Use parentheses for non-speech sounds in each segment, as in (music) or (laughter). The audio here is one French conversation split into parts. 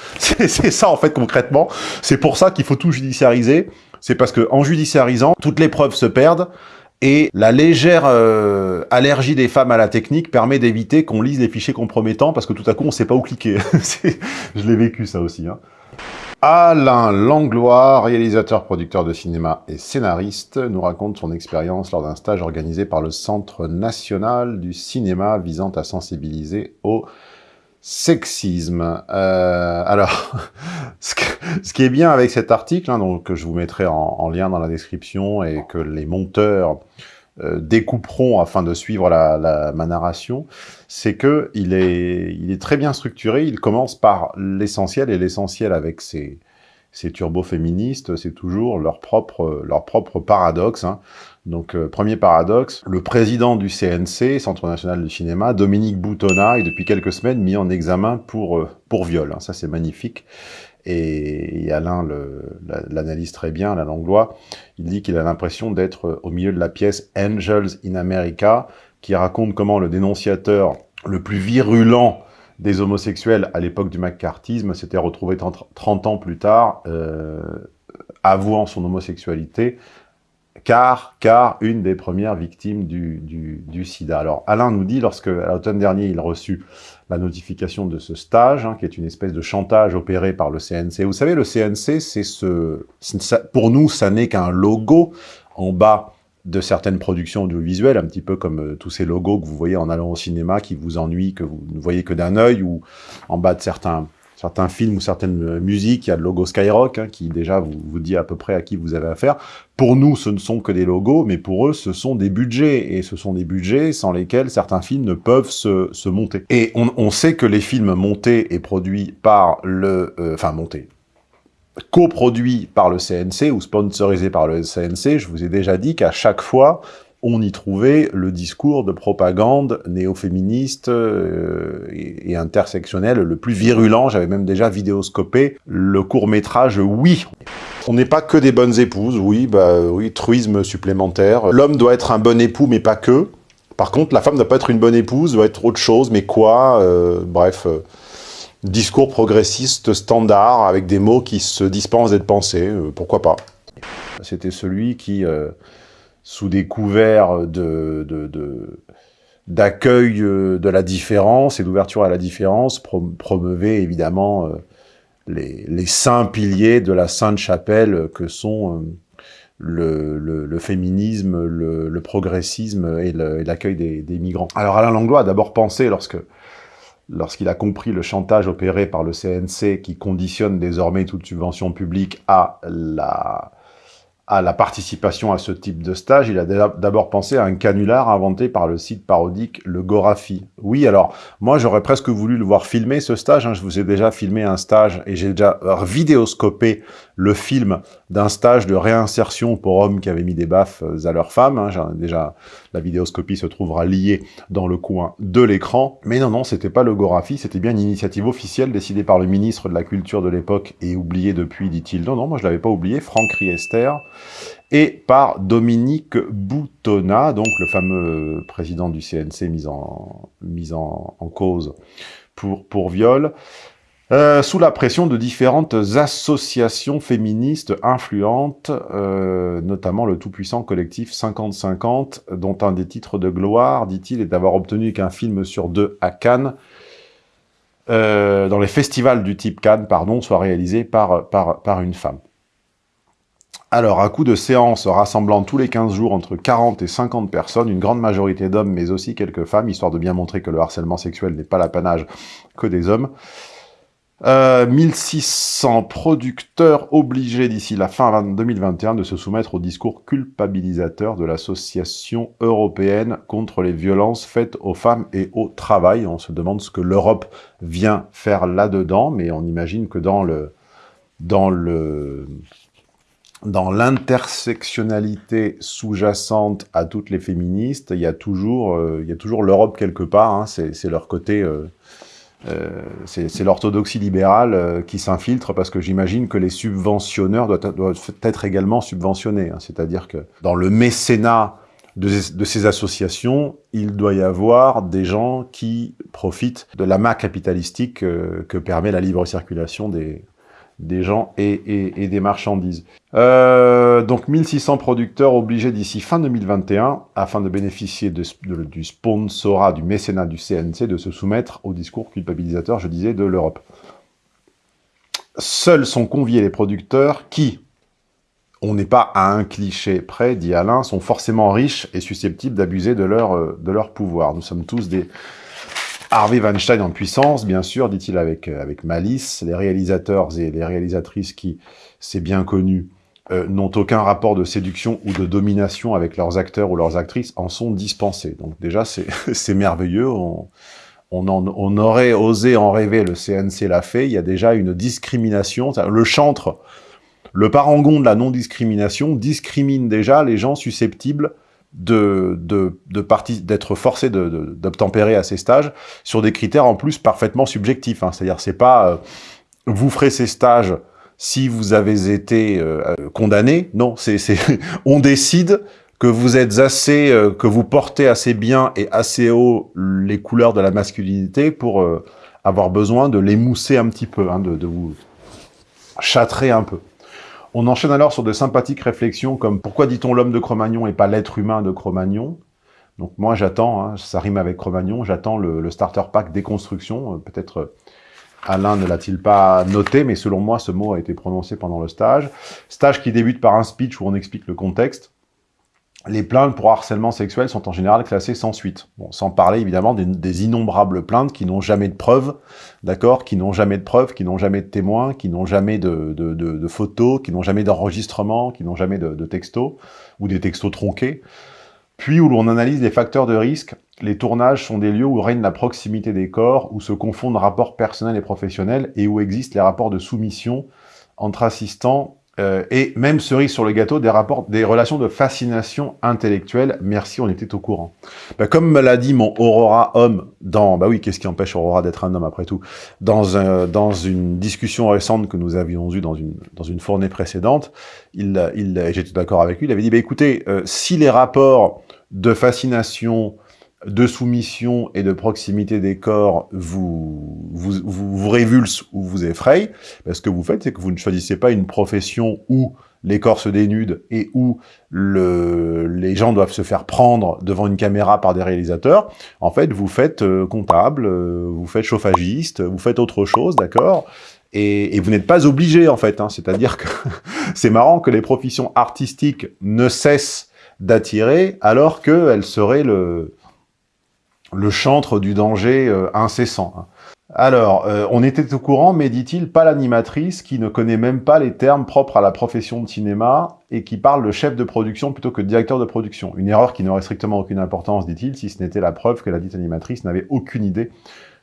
(laughs) C'est ça, en fait, concrètement. C'est pour ça qu'il faut tout judiciariser. C'est parce que en judiciarisant, toutes les preuves se perdent et la légère euh, allergie des femmes à la technique permet d'éviter qu'on lise les fichiers compromettants parce que tout à coup, on sait pas où cliquer. (laughs) Je l'ai vécu, ça aussi. Hein. Alain Langlois, réalisateur, producteur de cinéma et scénariste, nous raconte son expérience lors d'un stage organisé par le Centre national du cinéma visant à sensibiliser au sexisme. Euh, alors, (laughs) ce, qui est bien avec cet article, hein, donc, que je vous mettrai en, lien dans la description et que les monteurs euh, découperont afin de suivre la, ma narration, c'est que il est, il est très bien structuré. Il commence par l'essentiel, et l'essentiel avec ses, ces turbo-féministes, c'est toujours leur propre, leur propre paradoxe. Hein. Donc, euh, premier paradoxe, le président du CNC, Centre National du Cinéma, Dominique Boutonnat, est depuis quelques semaines mis en examen pour, euh, pour viol. Hein. Ça, c'est magnifique. Et, Alain l'analyse très bien, Alain Langlois. Il dit qu'il a l'impression d'être au milieu de la pièce Angels in America, qui raconte comment le dénonciateur le plus virulent des homosexuels à l'époque du McCarthyisme s'était retrouvé 30 ans plus tard, euh, avouant son homosexualité, car, car une des premières victimes du, sida. Alors Alain nous dit, lorsque à l'automne dernier, il reçut la notification de ce stage, hein, qui est une espèce de chantage opéré par le CNC. Vous savez, le CNC, c'est ce, pour nous, ça n'est qu'un logo en bas de certaines productions audiovisuelles, un petit peu comme euh, tous ces logos que vous voyez en allant au cinéma, qui vous ennuient, que vous ne voyez que d'un œil, ou en bas de certains, certains films ou certaines euh, musiques, il y a le logo Skyrock, hein, qui déjà vous, dit à peu près à qui vous avez affaire. Pour nous, ce ne sont que des logos, mais pour eux, ce sont des budgets, et ce sont des budgets sans lesquels certains films ne peuvent se, monter. Et on, sait que les films montés et produits par le... Euh, enfin, montés, coproduit par le CNC ou sponsorisé par le CNC, je vous ai déjà dit qu'à chaque fois, on y trouvait le discours de propagande néo-féministe euh, et, intersectionnel le plus virulent. J'avais même déjà vidéoscopé le court-métrage « Oui ». On n'est pas que des bonnes épouses, oui, bah oui, truisme supplémentaire. L'homme doit être un bon époux, mais pas que. Par contre, la femme ne doit pas être une bonne épouse, doit être autre chose, mais quoi euh, Bref... Euh, discours progressiste standard, avec des mots qui se dispensent d'être pensés, pourquoi pas. C'était celui qui, sous des couverts d'accueil euh, de, la différence et d'ouverture à la différence, promeuvait évidemment les, saints piliers de la Sainte Chapelle que sont le, féminisme, le, progressisme et l'accueil des, des, migrants. Alors Alain Langlois a d'abord pensé, lorsque lorsqu'il a compris le chantage opéré par le CNC qui conditionne désormais toute subvention publique à la, à la participation à ce type de stage, il a d'abord pensé à un canular inventé par le site parodique Le Gorafi. Oui, alors, moi j'aurais presque voulu le voir filmer ce stage, hein. je vous ai déjà filmé un stage et j'ai déjà vidéoscopé le film d'un stage de réinsertion pour hommes qui avaient mis des baffes à leurs femmes. Hein. Déjà, la vidéoscopie se trouvera liée dans le coin de l'écran. Mais non, non, c'était pas le Gorafi, c'était bien une initiative officielle décidée par le ministre de la Culture de l'époque et oubliée depuis, dit-il. Non, non, moi je l'avais pas oublié, Franck Riester, et par Dominique Boutonnat, donc le fameux président du CNC mis en, cause pour viol. Euh, sous la pression de différentes associations féministes influentes, euh, notamment le tout-puissant collectif 50-50, dont un des titres de gloire, dit-il, est d'avoir obtenu qu'un film sur deux à Cannes, euh, dans les festivals du type Cannes, pardon, soit réalisé par, une femme. Alors, à coup de séance rassemblant tous les 15 jours entre 40 et 50 personnes, une grande majorité d'hommes, mais aussi quelques femmes, histoire de bien montrer que le harcèlement sexuel n'est pas l'apanage que des hommes, 1600 euh, producteurs obligés d'ici la fin 2021 de se soumettre au discours culpabilisateur de l'Association européenne contre les violences faites aux femmes et au travail. On se demande ce que l'Europe vient faire là-dedans, mais on imagine que dans le dans le dans l'intersectionnalité sous-jacente à toutes les féministes, il y a toujours, euh, il y a toujours l'Europe quelque part. Hein, c'est leur côté euh, euh, c'est l'orthodoxie libérale euh, qui s'infiltre parce que j'imagine que les subventionneurs doivent, être également subventionnés. Hein. C'est-à-dire que dans le mécénat de, ces associations, il doit y avoir des gens qui profitent de la main capitalistique euh, que permet la libre circulation des, des gens et, des marchandises. Euh, donc 1600 producteurs obligés d'ici fin 2021, afin de bénéficier du sponsorat, du mécénat du CNC, de se soumettre au discours culpabilisateur, je disais, de l'Europe. Seuls sont conviés les producteurs qui, on n'est pas à un cliché près, dit Alain, sont forcément riches et susceptibles d'abuser de leur, euh, de leur pouvoir. Nous sommes tous des Harvey Weinstein en puissance, bien sûr, dit-il avec, euh, avec malice. Les réalisateurs et les réalisatrices qui, c'est bien connu, euh, n'ont aucun rapport de séduction ou de domination avec leurs acteurs ou leurs actrices en sont dispensés. Donc déjà, c'est (laughs) merveilleux. On, on, on, aurait osé en rêver, le CNC l'a fait. Il y a déjà une discrimination. Le chantre le parangon de la non-discrimination discrimine déjà les gens susceptibles de, d'être forcés d'obtempérer à ces stages sur des critères en plus parfaitement subjectifs. Hein. C'est-à-dire, c'est pas euh, vous ferez ces stages si vous avez été euh, condamné. Non, c'est (laughs) on décide que vous êtes assez, euh, que vous portez assez bien et assez haut les couleurs de la masculinité pour avoir besoin de l'émousser un petit peu, hein, de, de vous châtrer un peu. On enchaîne alors sur de sympathiques réflexions comme « Pourquoi dit-on l'homme de Cro-Magnon et pas l'être humain de Cro-Magnon ?» Donc moi j'attends, hein, ça rime avec Cro-Magnon, j'attends le, starter pack déconstruction. Euh, peut-être euh, Alain ne l'a-t-il pas noté, mais selon moi ce mot a été prononcé pendant le stage. Stage qui débute par un speech où on explique le contexte les plaintes pour harcèlement sexuel sont en général classées sans suite. Bon, sans parler évidemment des, innombrables plaintes qui n'ont jamais de preuves, d'accord, qui n'ont jamais de preuves, qui n'ont jamais de témoins, qui n'ont jamais de, photos, qui n'ont jamais d'enregistrement, qui n'ont jamais de, textos, ou des textos tronqués. Puis où l'on analyse les facteurs de risque, les tournages sont des lieux où règne la proximité des corps, où se confondent rapports personnels et professionnels, et où existent les rapports de soumission entre assistants euh, et même cerise sur le gâteau, des rapports, des relations de fascination intellectuelle. Merci, on était au courant. Bah, comme me l'a dit mon Aurora homme dans, bah oui, qu'est-ce qui empêche Aurora d'être un homme après tout, dans un, dans une discussion récente que nous avions eue dans une dans une fournée précédente, il, il, j'étais d'accord avec lui, il avait dit, bah écoutez, euh, si les rapports de fascination de soumission et de proximité des corps vous, vous, vous, vous révulse ou vous effraie, ce que vous faites, c'est que vous ne choisissez pas une profession où les corps se dénudent et où le, les gens doivent se faire prendre devant une caméra par des réalisateurs. En fait, vous faites euh, comptable, euh, vous faites chauffagiste, vous faites autre chose, d'accord? Et, et, vous n'êtes pas obligé, en fait. Hein. C'est-à-dire que (laughs) c'est marrant que les professions artistiques ne cessent d'attirer alors qu'elles seraient le, le chantre du danger euh, incessant. Hein. Alors, euh, on était au courant, mais dit-il, pas l'animatrice qui ne connaît même pas les termes propres à la profession de cinéma et qui parle de chef de production plutôt que de directeur de production. Une erreur qui n'aurait strictement aucune importance, dit-il, si ce n'était la preuve que la dite animatrice n'avait aucune idée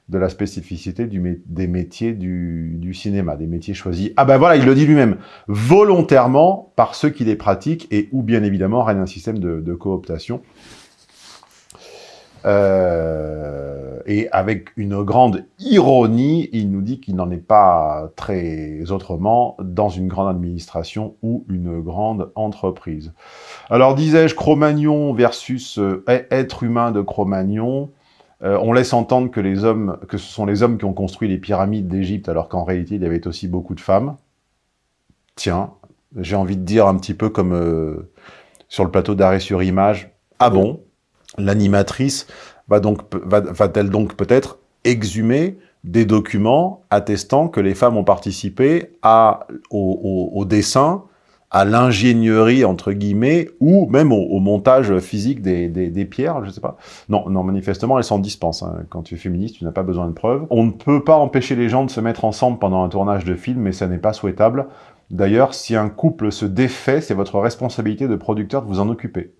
de la spécificité du, des métiers du, cinéma, des métiers choisis. Ah ben voilà, il le dit lui-même, volontairement par ceux qui les pratiquent et où bien évidemment règne un système de cooptation euh, et avec une grande ironie, il nous dit qu'il n'en est pas très autrement dans une grande administration ou une grande entreprise. Alors disais-je, Cro-Magnon versus euh, être humain de Cro-Magnon, euh, on laisse entendre que, les hommes, que ce sont les hommes qui ont construit les pyramides d'Égypte, alors qu'en réalité, il y avait aussi beaucoup de femmes. Tiens, j'ai envie de dire un petit peu comme sur le plateau d'arrêt sur image, ah bon? L'animatrice va donc va-t-elle donc peut-être exhumer des documents attestant que les femmes ont participé à, au, dessin, à l'ingénierie, entre guillemets, ou même au, montage physique des, des, pierres, je sais pas. Non, non, manifestement, elles s'en dispensent. Hein. Quand tu es féministe, tu n'as pas besoin de preuves. On ne peut pas empêcher les gens de se mettre ensemble pendant un tournage de film, mais ça n'est pas souhaitable. D'ailleurs, si un couple se défait, c'est votre responsabilité de producteur de vous en occuper.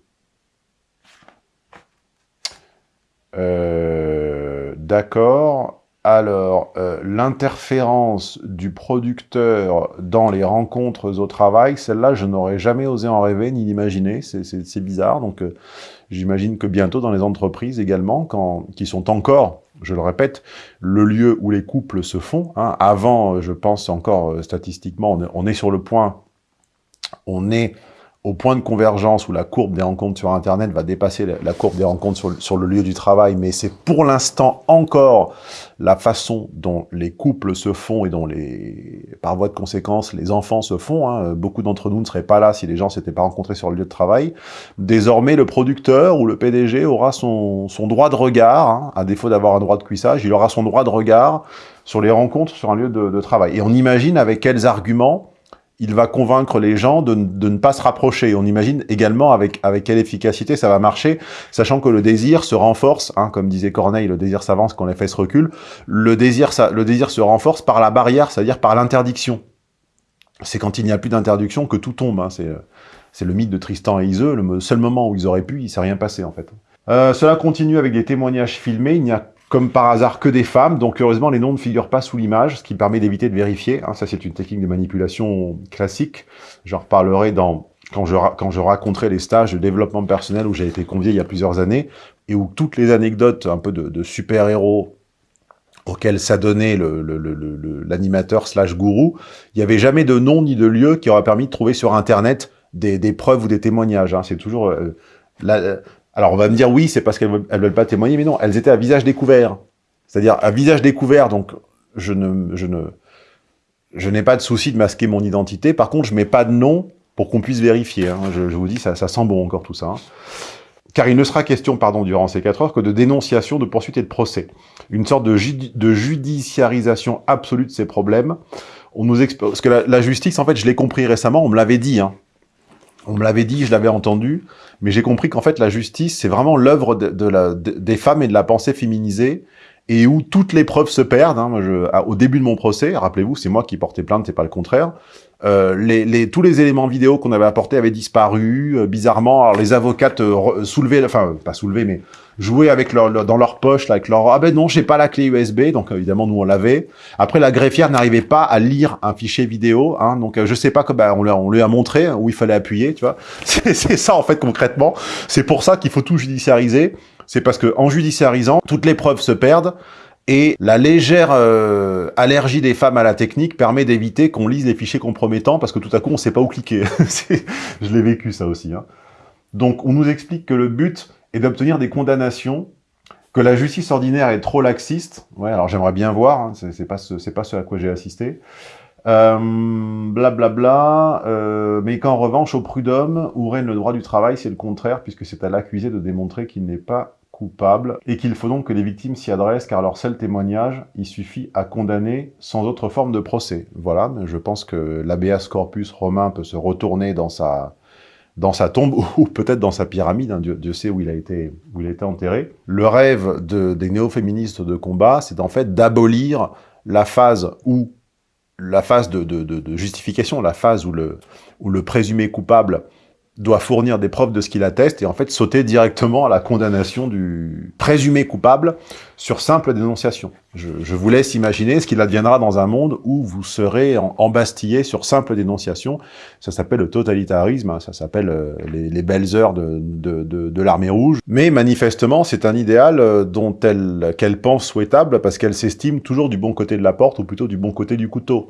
Euh, d'accord. Alors, euh, l'interférence du producteur dans les rencontres au travail, celle-là, je n'aurais jamais osé en rêver ni l'imaginer. C'est bizarre. Donc, euh, j'imagine que bientôt, dans les entreprises également, quand, qui sont encore, je le répète, le lieu où les couples se font. Hein. Avant, je pense encore statistiquement, on est, on est sur le point, on est au point de convergence où la courbe des rencontres sur Internet va dépasser la, courbe des rencontres sur, le lieu du travail, mais c'est pour l'instant encore la façon dont les couples se font et dont, les, par voie de conséquence, les enfants se font. Hein. Beaucoup d'entre nous ne seraient pas là si les gens s'étaient pas rencontrés sur le lieu de travail. Désormais, le producteur ou le PDG aura son, son droit de regard, hein, à défaut d'avoir un droit de cuissage, il aura son droit de regard sur les rencontres sur un lieu de travail. Et on imagine avec quels arguments il va convaincre les gens de, ne pas se rapprocher. On imagine également avec, avec quelle efficacité ça va marcher, sachant que le désir se renforce, hein, comme disait Corneille, le désir s'avance quand les fesses reculent, le désir, ça, le désir se renforce par la barrière, c'est-à-dire par l'interdiction. C'est quand il n'y a plus d'interdiction que tout tombe. Hein. C'est le mythe de Tristan et Iseux, le seul moment où ils auraient pu, il s'est rien passé en fait. Euh, cela continue avec des témoignages filmés, il n'y a comme par hasard que des femmes, donc heureusement les noms ne figurent pas sous l'image, ce qui permet d'éviter de vérifier. Hein. ça c'est une technique de manipulation classique. J'en reparlerai dans quand je, raconterai les stages de développement personnel où j'ai été convié il y a plusieurs années, et où toutes les anecdotes un peu de, super-héros auxquels s'adonnait l'animateur slash gourou, il n'y avait jamais de nom ni de lieu qui aurait permis de trouver sur Internet des, preuves ou des témoignages. Hein. C'est toujours... Euh, alors on va me dire, oui, c'est parce qu'elles ne veulent pas témoigner, mais non, elles étaient à visage découvert. C'est-à-dire à visage découvert, donc je ne, je ne, je n'ai pas de souci de masquer mon identité. Par contre, je mets pas de nom pour qu'on puisse vérifier. Hein. Je, vous dis, ça, ça sent bon encore tout ça. Hein. Car il ne sera question, pardon, durant ces quatre heures, que de dénonciation, de poursuite et de procès. Une sorte de, judiciarisation absolue de ces problèmes. On nous parce que la, justice, en fait, je l'ai compris récemment, on me l'avait dit, hein. On me l'avait dit, je l'avais entendu, mais j'ai compris qu'en fait la justice, c'est vraiment l'œuvre de, des femmes et de la pensée féminisée, et où toutes les preuves se perdent. Hein. je, au début de mon procès, rappelez-vous, c'est moi qui portais plainte, c'est pas le contraire. Euh, les, les, tous les éléments vidéo qu'on avait apportés avaient disparu, euh, bizarrement. Alors les avocates euh, soulevaient, enfin pas soulevaient, mais jouaient avec leur, dans leur poche, là, avec leur ah ben non, j'ai pas la clé USB, donc évidemment nous on l'avait. Après la greffière n'arrivait pas à lire un fichier vidéo, hein, donc je sais pas comment bah, on, on lui a montré où il fallait appuyer, tu vois. (laughs) C'est ça en fait concrètement. C'est pour ça qu'il faut tout judiciariser. C'est parce que en judiciarisant, toutes les preuves se perdent. Et la légère euh, allergie des femmes à la technique permet d'éviter qu'on lise les fichiers compromettants parce que tout à coup, on ne sait pas où cliquer. (laughs) Je l'ai vécu, ça aussi. Hein. Donc, on nous explique que le but est d'obtenir des condamnations, que la justice ordinaire est trop laxiste. Ouais, alors j'aimerais bien voir, hein, c'est pas, ce, pas ce à quoi j'ai assisté. Blablabla, euh, bla bla, euh, mais qu'en revanche, au prud'homme, où règne le droit du travail, c'est le contraire, puisque c'est à l'accusé de démontrer qu'il n'est pas coupable, et qu'il faut donc que les victimes s'y adressent, car leur seul témoignage, il suffit à condamner sans autre forme de procès. Voilà, je pense que l'habeas corpus romain peut se retourner dans sa, tombe, (laughs) ou peut-être dans sa pyramide, hein, Dieu, sait où il, a été, enterré. Le rêve de, des néo-féministes de combat, c'est en fait d'abolir la phase où la phase de, justification, la phase où le, où le présumé coupable doit fournir des preuves de ce qu'il atteste et en fait sauter directement à la condamnation du présumé coupable sur simple dénonciation. Je, vous laisse imaginer ce qu'il adviendra dans un monde où vous serez embastillé sur simple dénonciation. Ça s'appelle le totalitarisme, hein, ça s'appelle euh, les, les, belles heures de l'armée rouge. Mais manifestement, c'est un idéal euh, dont elle qu'elle pense souhaitable parce qu'elle s'estime toujours du bon côté de la porte ou plutôt du bon côté du couteau.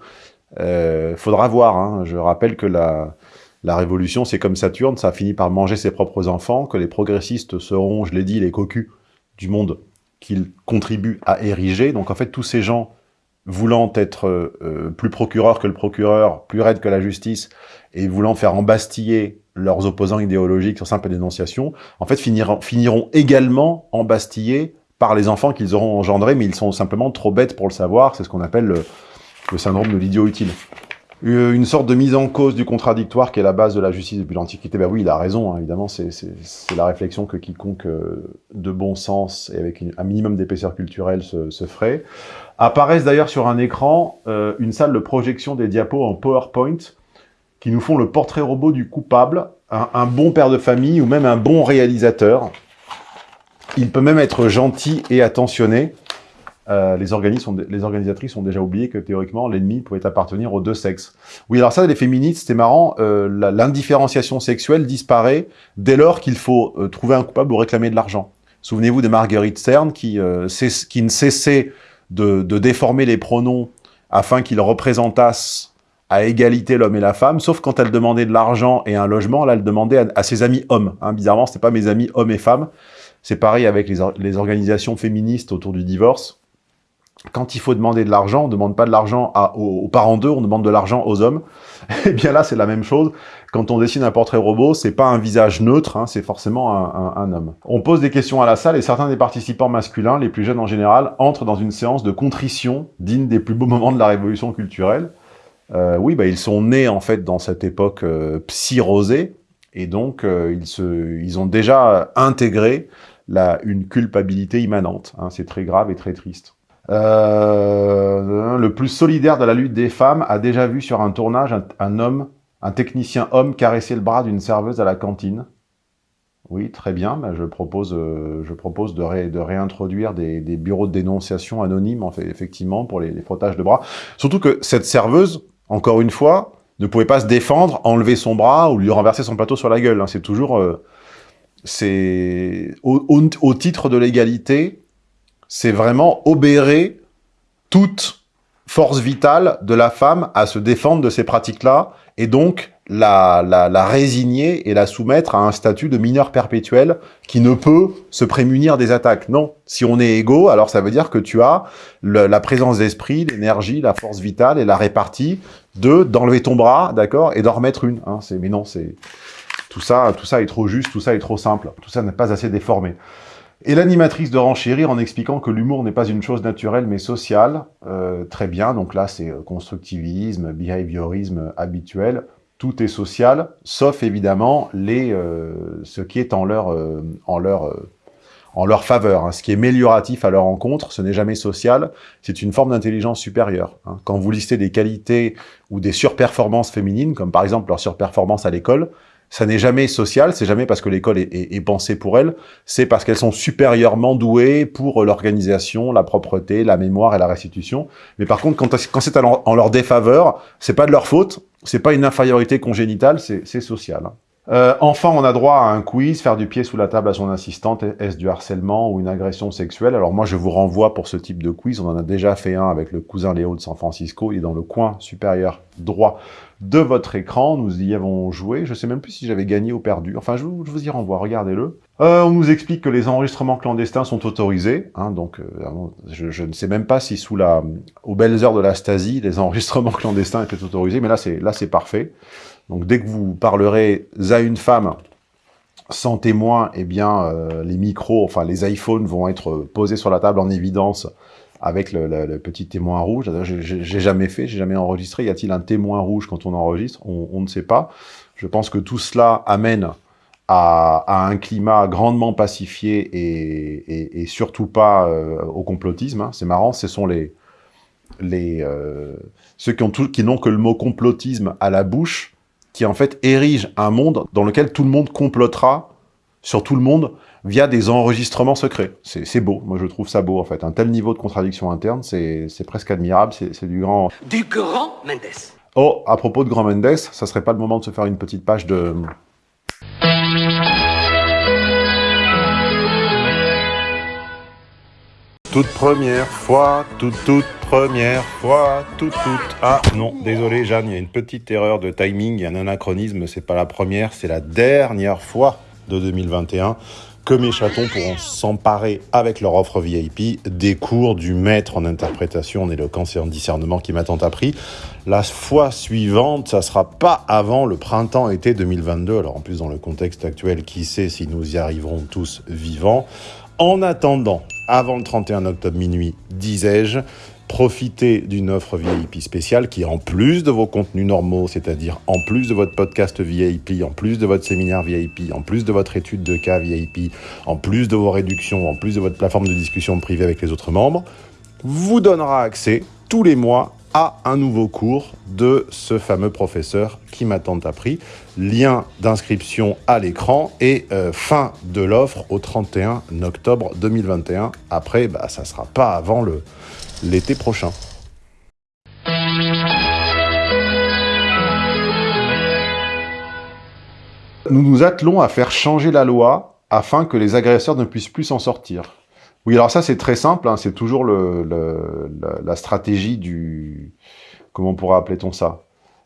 Euh, faudra voir. Hein. Je rappelle que la la révolution, c'est comme Saturne, ça a fini par manger ses propres enfants, que les progressistes seront, je l'ai dit, les cocus du monde qu'ils contribuent à ériger. Donc en fait, tous ces gens voulant être euh, plus procureurs que le procureur, plus raides que la justice, et voulant faire embastiller leurs opposants idéologiques sur simple dénonciation, en fait finiront, finiront également embastillés par les enfants qu'ils auront engendrés, mais ils sont simplement trop bêtes pour le savoir, c'est ce qu'on appelle le, le syndrome de l'idiot utile. Euh, une sorte de mise en cause du contradictoire qui est la base de la justice depuis l'Antiquité. Ben oui, il a raison, hein, évidemment, c'est la réflexion que quiconque euh, de bon sens et avec un minimum d'épaisseur culturelle se, ferait. Apparaissent d'ailleurs sur un écran euh, une salle de projection des diapos en PowerPoint qui nous font le portrait robot du coupable, un bon père de famille ou même un bon réalisateur. Il peut même être gentil et attentionné. Euh, les, organisatrices ont déjà oublié que théoriquement l'ennemi pouvait appartenir aux deux sexes. Oui, alors ça, les féministes, c'était marrant, euh, l'indifférenciation sexuelle disparaît dès lors qu'il faut euh, trouver un coupable ou réclamer de l'argent. Souvenez-vous de Marguerite Stern qui, ne cessait de, déformer les pronoms afin qu'ils représentassent à égalité l'homme et la femme, sauf quand elle demandait de l'argent et un logement, là, elle demandait à, ses amis hommes. Hein. Bizarrement, c'était pas mes amis hommes et femmes. C'est pareil avec les, organisations féministes autour du divorce. Quand il faut demander de l'argent, on ne demande pas de l'argent aux, parents d'eux, on demande de l'argent aux hommes. Et (laughs) eh bien là, c'est la même chose. Quand on dessine un portrait robot, c'est pas un visage neutre, hein, c'est forcément un, homme. On pose des questions à la salle et certains des participants masculins, les plus jeunes en général, entrent dans une séance de contrition digne des plus beaux moments de la révolution culturelle. Euh, oui, bah, ils sont nés en fait dans cette époque euh, psy-rosée, et donc euh, ils, ont déjà intégré une culpabilité immanente. Hein, c'est très grave et très triste. Euh, le plus solidaire de la lutte des femmes a déjà vu sur un tournage un, homme, un technicien homme caresser le bras d'une serveuse à la cantine. Oui, très bien, mais je propose, euh, je propose de, réintroduire des, bureaux de dénonciation anonymes, en fait, effectivement, pour les, frottages de bras. Surtout que cette serveuse, encore une fois, ne pouvait pas se défendre, enlever son bras ou lui renverser son plateau sur la gueule. Hein. C'est toujours... Euh, c'est au, titre de l'égalité, c'est vraiment obérer toute force vitale de la femme à se défendre de ces pratiques-là, et donc la, la, résigner et la soumettre à un statut de mineur perpétuel qui ne peut se prémunir des attaques. Non, si on est égaux, alors ça veut dire que tu as la présence d'esprit, l'énergie, la force vitale et la répartie de d'enlever ton bras, d'accord, et d'en remettre une. Hein, mais non, c'est tout ça, tout ça est trop juste, tout ça est trop simple, tout ça n'est pas assez déformé. Et l'animatrice de renchérir en expliquant que l'humour n'est pas une chose naturelle mais sociale. Euh, très bien, donc là c'est euh, constructivisme, behaviorisme habituel. Tout est social, sauf évidemment les, euh, ce qui est en leur, euh, en leur, euh, en leur faveur. Hein. Ce qui est mélioratif à leur encontre, ce n'est jamais social, c'est une forme d'intelligence supérieure. Hein. Quand vous listez des qualités ou des surperformances féminines, comme par exemple leur surperformance à l'école, ça n'est jamais social, c'est jamais parce que l'école est, est, est, pensée pour elles, c'est parce qu'elles sont supérieurement douées pour l'organisation, la propreté, la mémoire et la restitution. Mais par contre, quand, quand c'est en leur défaveur, c'est pas de leur faute, c'est pas une infériorité congénitale, c'est social. Euh, enfin, on a droit à un quiz, faire du pied sous la table à son assistante, est-ce du harcèlement ou une agression sexuelle? Alors moi, je vous renvoie pour ce type de quiz, on en a déjà fait un avec le cousin Léo de San Francisco, il est dans le coin supérieur droit de votre écran, nous y avons joué, je sais même plus si j'avais gagné ou perdu, enfin je vous, y renvoie, regardez-le. Euh, on nous explique que les enregistrements clandestins sont autorisés, hein, donc euh, je, je, ne sais même pas si sous la, aux belles heures de la Stasi, les (laughs) enregistrements clandestins étaient autorisés, mais là c'est là c'est parfait. Donc dès que vous parlerez à une femme sans témoin, eh bien euh, les micros, enfin les iPhones vont être posés sur la table en évidence avec le, petit témoin rouge. J'ai jamais fait, j'ai jamais enregistré. Y a-t-il un témoin rouge quand on enregistre? On, ne sait pas. Je pense que tout cela amène à, un climat grandement pacifié et, surtout pas euh, au complotisme. Hein. C'est marrant, ce sont les, euh, ceux qui n'ont que le mot complotisme à la bouche qui en fait érige un monde dans lequel tout le monde complotera sur tout le monde via des enregistrements secrets. C'est beau, moi je trouve ça beau en fait. Un tel niveau de contradiction interne, c'est presque admirable, c'est du grand... Du grand Mendes Oh, à propos de grand Mendes, ça serait pas le moment de se faire une petite page de... Toute première fois, toute toute première fois, toute toute. Ah non, désolé Jeanne, il y a une petite erreur de timing, il y a un anachronisme, c'est pas la première, c'est la dernière fois de 2021 que mes chatons pourront s'emparer avec leur offre VIP des cours du maître en interprétation, en éloquence et en discernement qui m'a tant appris. La fois suivante, ça sera pas avant le printemps-été 2022. Alors en plus, dans le contexte actuel, qui sait si nous y arriverons tous vivants? En attendant, avant le 31 octobre minuit, disais-je, profitez d'une offre VIP spéciale qui, en plus de vos contenus normaux, c'est-à-dire en plus de votre podcast VIP, en plus de votre séminaire VIP, en plus de votre étude de cas VIP, en plus de vos réductions, en plus de votre plateforme de discussion privée avec les autres membres, vous donnera accès tous les mois à un nouveau cours de ce fameux professeur qui m'a tant appris. Lien d'inscription à l'écran et euh, fin de l'offre au 31 octobre 2021. Après, bah, ça ne sera pas avant l'été prochain. Nous nous attelons à faire changer la loi afin que les agresseurs ne puissent plus s'en sortir. Oui, alors ça c'est très simple, hein, c'est toujours la, la, stratégie du... Comment pourrait appeler-on ça?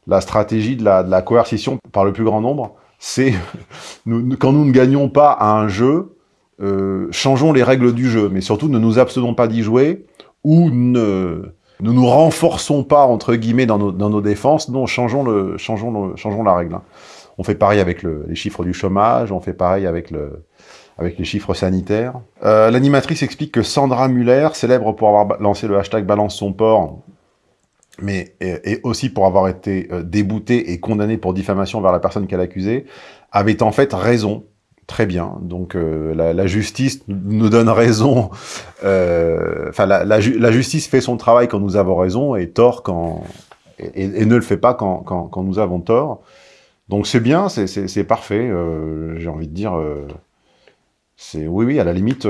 La stratégie de la, coercition par le plus grand nombre, c'est (laughs) quand nous ne gagnons pas à un jeu, euh, changeons les règles du jeu, mais surtout ne nous abstenons pas d'y jouer ou ne, nous renforçons pas, entre guillemets, dans nos, défenses. Non, changeons, le, changeons, changeons la règle. Hein. On fait pareil avec le, les chiffres du chômage, on fait pareil avec les chiffres sanitaires. Euh, L'animatrice explique que Sandra Muller, célèbre pour avoir lancé le hashtag Balance son port, mais et, aussi pour avoir été euh, déboutée et condamnée pour diffamation vers la personne qu'elle accusait, avait en fait raison Très bien. Donc euh, la, justice nous donne raison. Euh, enfin, la, justice fait son travail quand nous avons raison et tort quand et, ne le fait pas quand, quand, nous avons tort. Donc c'est bien, c'est parfait. Euh, j'ai envie de dire, c'est oui, oui, à la limite,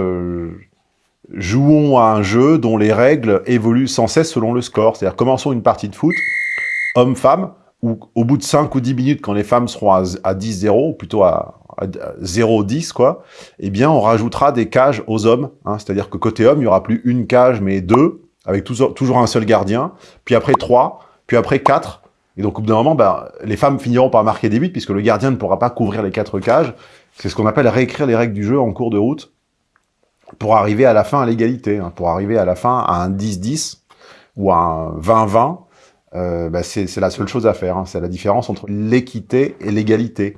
jouons à un jeu dont les règles évoluent sans cesse selon le score. C'est-à-dire commençons une partie de foot, homme-femme, où au bout de 5 ou 10 minutes, quand les femmes seront à, à 10-0, ou plutôt à, 0-10, quoi, eh bien, on rajoutera des cages aux hommes. Hein, C'est-à-dire que côté homme, il n'y aura plus une cage, mais deux, avec toujours, toujours un seul gardien, puis après trois, puis après quatre. Et donc, au bout d'un moment, ben, les femmes finiront par marquer des buts, puisque le gardien ne pourra pas couvrir les quatre cages. C'est ce qu'on appelle réécrire les règles du jeu en cours de route, pour arriver à la fin à l'égalité, hein, pour arriver à la fin à un 10-10, ou à un 20-20, euh, ben, c'est la seule chose à faire. Hein. C'est la différence entre l'équité et l'égalité.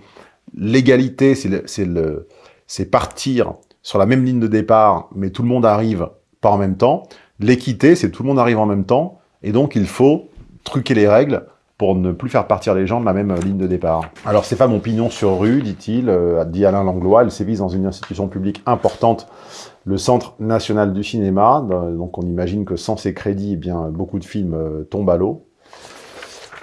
L'égalité, c'est partir sur la même ligne de départ, mais tout le monde arrive pas en même temps. L'équité, c'est tout le monde arrive en même temps, et donc il faut truquer les règles pour ne plus faire partir les gens de la même ligne de départ. Alors c'est pas mon pignon sur rue, dit-il, euh, dit Alain Langlois, elle sévise dans une institution publique importante, le Centre National du Cinéma, donc on imagine que sans ces crédits, eh bien, beaucoup de films euh, tombent à l'eau.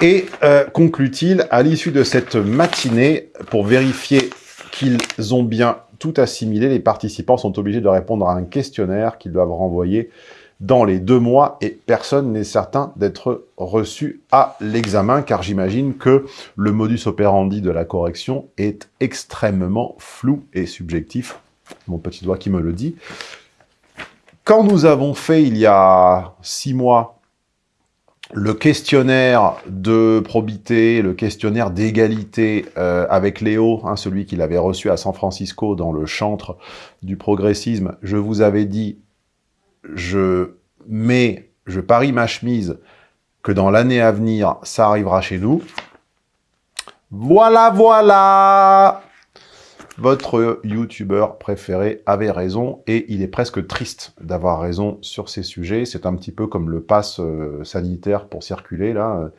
Et euh, conclut-il, à l'issue de cette matinée, pour vérifier qu'ils ont bien tout assimilé, les participants sont obligés de répondre à un questionnaire qu'ils doivent renvoyer dans les deux mois et personne n'est certain d'être reçu à l'examen car j'imagine que le modus operandi de la correction est extrêmement flou et subjectif. Mon petit doigt qui me le dit. Quand nous avons fait il y a six mois le questionnaire de probité, le questionnaire d'égalité euh, avec Léo, hein, celui qu'il avait reçu à San Francisco dans le chantre du progressisme, je vous avais dit, je mets, je parie ma chemise que dans l'année à venir, ça arrivera chez nous. Voilà, voilà votre youtubeur préféré avait raison et il est presque triste d'avoir raison sur ces sujets. C'est un petit peu comme le pass euh, sanitaire pour circuler, là.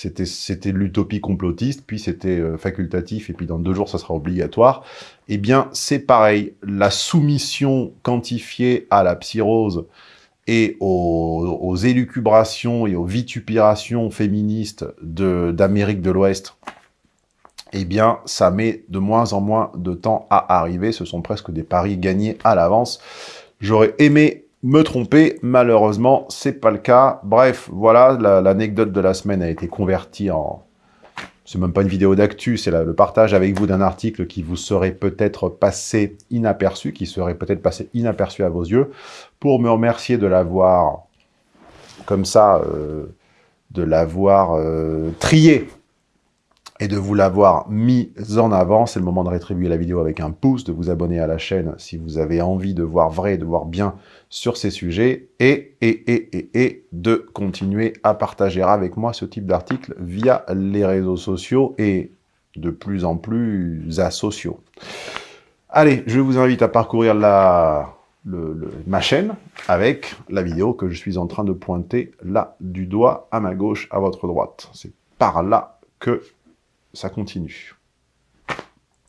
C'était l'utopie complotiste, puis c'était euh, facultatif, et puis dans deux jours, ça sera obligatoire. Eh bien, c'est pareil. La soumission quantifiée à la psyrose et aux, aux élucubrations et aux vitupérations féministes d'Amérique de l'Ouest, eh bien, ça met de moins en moins de temps à arriver. Ce sont presque des paris gagnés à l'avance. J'aurais aimé me tromper, malheureusement, c'est pas le cas. Bref, voilà, l'anecdote de la semaine a été convertie en... C'est même pas une vidéo d'actu, c'est le partage avec vous d'un article qui vous serait peut-être passé inaperçu, qui serait peut-être passé inaperçu à vos yeux, pour me remercier de l'avoir, comme ça, euh, de l'avoir euh, trié et de vous l'avoir mis en avant. C'est le moment de rétribuer la vidéo avec un pouce, de vous abonner à la chaîne si vous avez envie de voir vrai, de voir bien sur ces sujets, et, et, et, et, et de continuer à partager avec moi ce type d'article via les réseaux sociaux et de plus en plus asociaux. Allez, je vous invite à parcourir la, ma chaîne avec la vidéo que je suis en train de pointer là du doigt à ma gauche, à votre droite. C'est par là que ça continue.